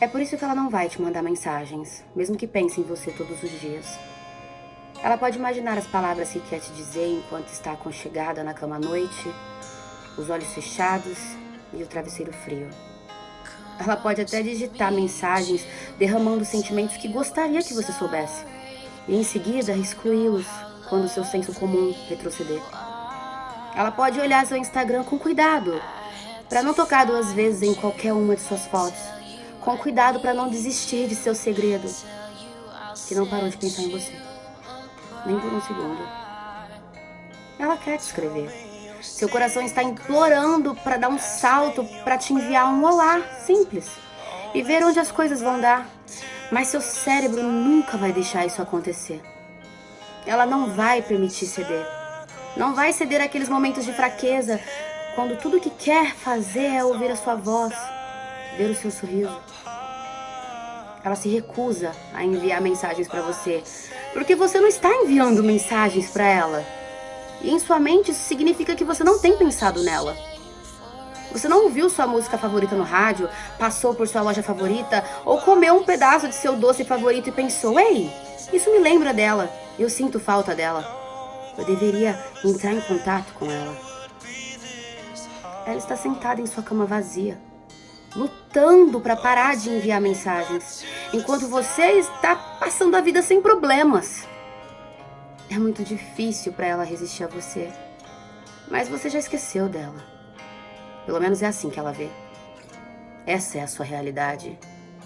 É por isso que ela não vai te mandar mensagens, mesmo que pense em você todos os dias. Ela pode imaginar as palavras que quer te dizer enquanto está aconchegada na cama à noite, os olhos fechados e o travesseiro frio. Ela pode até digitar mensagens derramando sentimentos que gostaria que você soubesse, e em seguida excluí-los quando seu senso comum retroceder. Ela pode olhar seu Instagram com cuidado, para não tocar duas vezes em qualquer uma de suas fotos, com cuidado para não desistir de seu segredo, que não parou de pensar em você, nem por um segundo. Ela quer te escrever. Seu coração está implorando para dar um salto, para te enviar um olá simples e ver onde as coisas vão dar. Mas seu cérebro nunca vai deixar isso acontecer. Ela não vai permitir ceder. Não vai ceder aqueles momentos de fraqueza, quando tudo que quer fazer é ouvir a sua voz, o seu sorriso. Ela se recusa a enviar mensagens para você, porque você não está enviando mensagens para ela. E em sua mente isso significa que você não tem pensado nela. Você não ouviu sua música favorita no rádio, passou por sua loja favorita ou comeu um pedaço de seu doce favorito e pensou: Ei, isso me lembra dela, eu sinto falta dela. Eu deveria entrar em contato com ela. Ela está sentada em sua cama vazia, lutando para parar de enviar mensagens, enquanto você está passando a vida sem problemas. É muito difícil para ela resistir a você, mas você já esqueceu dela. Pelo menos é assim que ela vê. Essa é a sua realidade,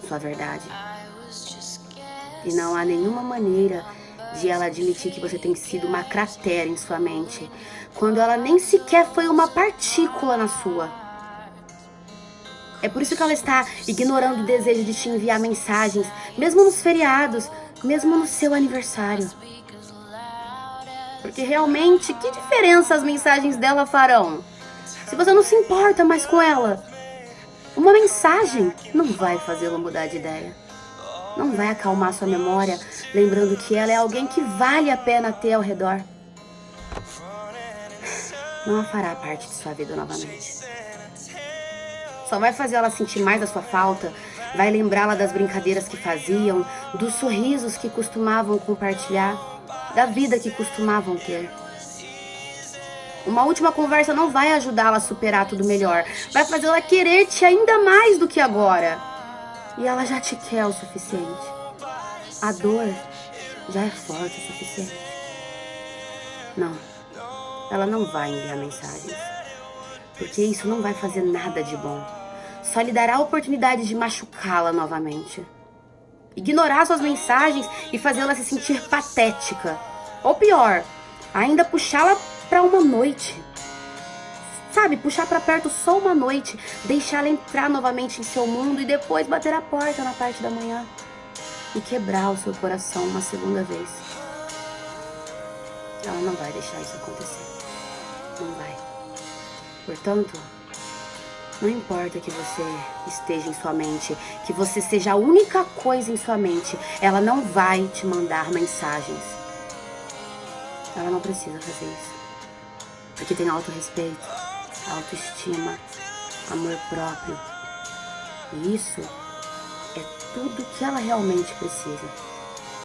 sua verdade. E não há nenhuma maneira de ela admitir que você tem sido uma cratera em sua mente, quando ela nem sequer foi uma partícula na sua. É por isso que ela está ignorando o desejo de te enviar mensagens, mesmo nos feriados, mesmo no seu aniversário. Porque realmente, que diferença as mensagens dela farão? Se você não se importa mais com ela, uma mensagem não vai fazê-la mudar de ideia. Não vai acalmar sua memória, lembrando que ela é alguém que vale a pena ter ao redor. Não a fará parte de sua vida novamente. Vai fazer ela sentir mais a sua falta, vai lembrá-la das brincadeiras que faziam, dos sorrisos que costumavam compartilhar, da vida que costumavam ter. Uma última conversa não vai ajudá-la a superar tudo melhor, vai fazê-la querer-te ainda mais do que agora. E ela já te quer o suficiente. A dor já é forte o suficiente. Não, ela não vai enviar mensagens. Porque isso não vai fazer nada de bom. Só lhe dará a oportunidade de machucá-la novamente. Ignorar suas mensagens e fazê-la se sentir patética. Ou pior, ainda puxá-la para uma noite. Sabe, puxar para perto só uma noite, deixar ela entrar novamente em seu mundo e depois bater a porta na parte da manhã e quebrar o seu coração uma segunda vez. Ela não vai deixar isso acontecer. Não vai. Portanto, não importa que você esteja em sua mente, que você seja a única coisa em sua mente, ela não vai te mandar mensagens. Ela não precisa fazer isso. Porque tem autorrespeito autoestima, amor próprio. E isso é tudo que ela realmente precisa.